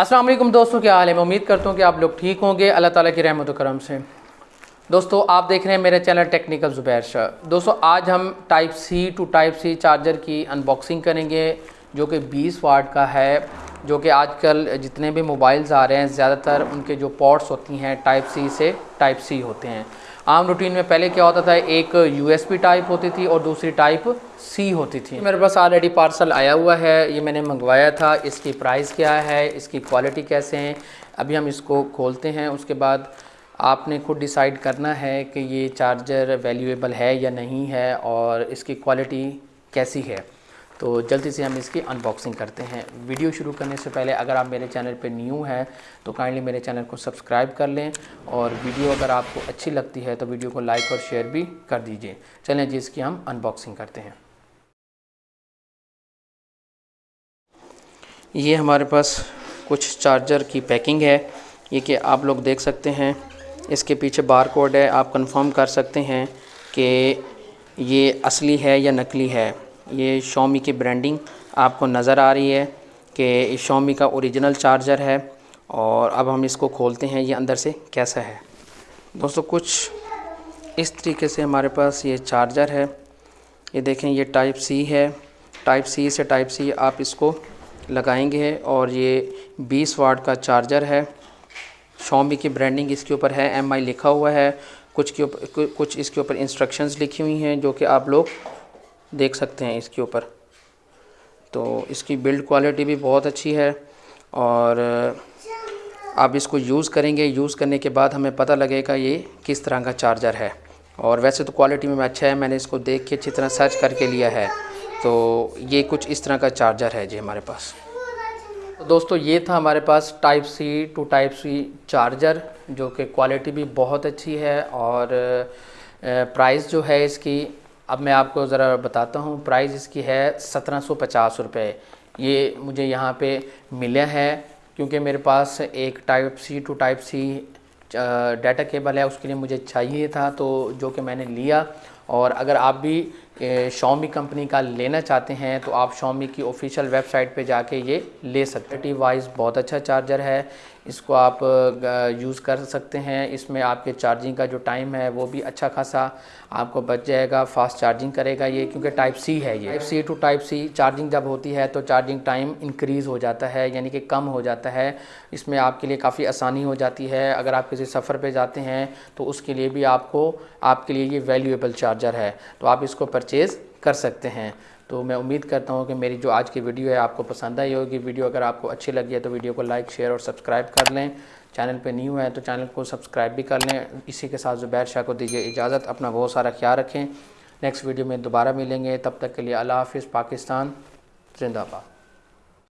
अस्सलाम वालेकुम दोस्तों, क्या हाल है? मैं उम्मीद करता हूँ कि आप लोग ठीक होंगे। अल्लाह ताला की रहमत करम से। दोस्तों, आप देख रहे हैं मेरे चैनल टेक्निकल ज़ुबैर शाह। दोस्तों, आज हम type C to type C charger की अनबॉक्सिंग करेंगे, जो कि 20 वाट का है, जो कि आजकल जितने भी मोबाइल्स आ रहे हैं, ज़्यादातर उनके जो पोर्ट्स होती हैं टाइप सी से टाइप सी होते हैं। आम रूटीन में पहले क्या होता था? एक यूएसबी टाइप होती थी और दूसरी टाइप सी होती थी। मेरे पास ऑलरेडी पार्सल आया हुआ है, ये मैंने मंगवाया था। इसकी प्राइस क्या है? इसकी क्वालिटी कैसे हैं? अभी हम इसको खोलते हैं। उसके बाद आपने खुद डिसाइड करना है कि ये चार्जर वैल्यूएबल है या नहीं है और इसकी क्वालिटी कैसी है। तो जल्दी से हम इसकी अनबॉक्सिंग करते हैं। वीडियो शुरू करने से पहले अगर आप मेरे चैनल पर न्यू हैं तो काइंडली मेरे चैनल को सब्सक्राइब कर लें और वीडियो अगर आपको अच्छी लगती है तो वीडियो को लाइक और शेयर भी कर दीजिए। चलें जी, इसकी हम अनबॉक्सिंग करते हैं। ये हमारे पास कुछ चार्जर की पैकिंग है। ये कि आप लोग देख सकते हैं, इसके पीछे बार कोड है। आप कंफर्म कर सकते हैं कि ये असली है या नकली है। ये शॉमी की ब्रांडिंग आपको नज़र आ रही है कि शोमी का ओरिजिनल चार्जर है और अब हम इसको खोलते हैं, ये अंदर से कैसा है। दोस्तों, कुछ इस तरीके से हमारे पास ये चार्जर है। ये देखें, ये टाइप सी है। टाइप सी से टाइप सी आप इसको लगाएँगे और ये 20 वाट का चार्जर है। शोमी की ब्रांडिंग इसके ऊपर है MI लिखा हुआ है। कुछ के ऊपर कुछ इसके ऊपर इंस्ट्रक्शंस लिखी हुई हैं, जो कि आप लोग देख सकते हैं इसके ऊपर। तो इसकी बिल्ड क्वालिटी भी बहुत अच्छी है और आप इसको यूज़ करेंगे यूज़ करने के बाद हमें पता लगेगा ये किस तरह का चार्जर है। और वैसे तो क्वालिटी में अच्छा है, मैंने इसको देख के अच्छी तरह सर्च करके लिया है। तो ये कुछ इस तरह का चार्जर है जी हमारे पास। तो दोस्तों, ये था हमारे पास type C to type C charger जो कि क्वालिटी भी बहुत अच्छी है और प्राइस जो है इसकी अब मैं आपको ज़रा बताता हूँ प्राइस इसकी है सत्रह सौ पचास रुपये ये मुझे यहाँ पे मिला है क्योंकि मेरे पास एक type C to type C data cable है, उसके लिए मुझे चाहिए था तो जो कि मैंने लिया। और अगर आप भी शॉमी कंपनी का लेना चाहते हैं तो आप शॉमी की ऑफिशियल वेबसाइट पे जाके ये ले सकते हैं। वाइज बहुत अच्छा चार्जर है, इसको आप यूज़ कर सकते हैं। इसमें आपके चार्जिंग का जो टाइम है, वो भी अच्छा खासा आपको बच जाएगा फास्ट चार्जिंग करेगा ये, क्योंकि टाइप सी है ये। Type C to type C charging जब होती है तो चार्जिंग टाइम इंक्रीज़ हो जाता है, यानी कि कम हो जाता है। इसमें आपके लिए काफ़ी आसानी हो जाती है। अगर आप किसी सफ़र पर जाते हैं तो उसके लिए भी आपको, आपके लिए ये वैल्यूएबल चार्जर है। तो आप इसको परचेज़ कर सकते हैं। तो मैं उम्मीद करता हूँ कि मेरी जो आज की वीडियो है, आपको पसंद आई होगी। वीडियो अगर आपको अच्छी लगी है तो वीडियो को लाइक शेयर और सब्सक्राइब कर लें। चैनल पे न्यू है तो चैनल को सब्सक्राइब भी कर लें। इसी के साथ ज़ुबैर शाह को दीजिए इजाज़त। अपना बहुत सारा ख्याल रखें। नेक्स्ट वीडियो में दोबारा मिलेंगे। तब तक के लिए अल्लाह हाफिज़, पाकिस्तान, जिंदाबाद।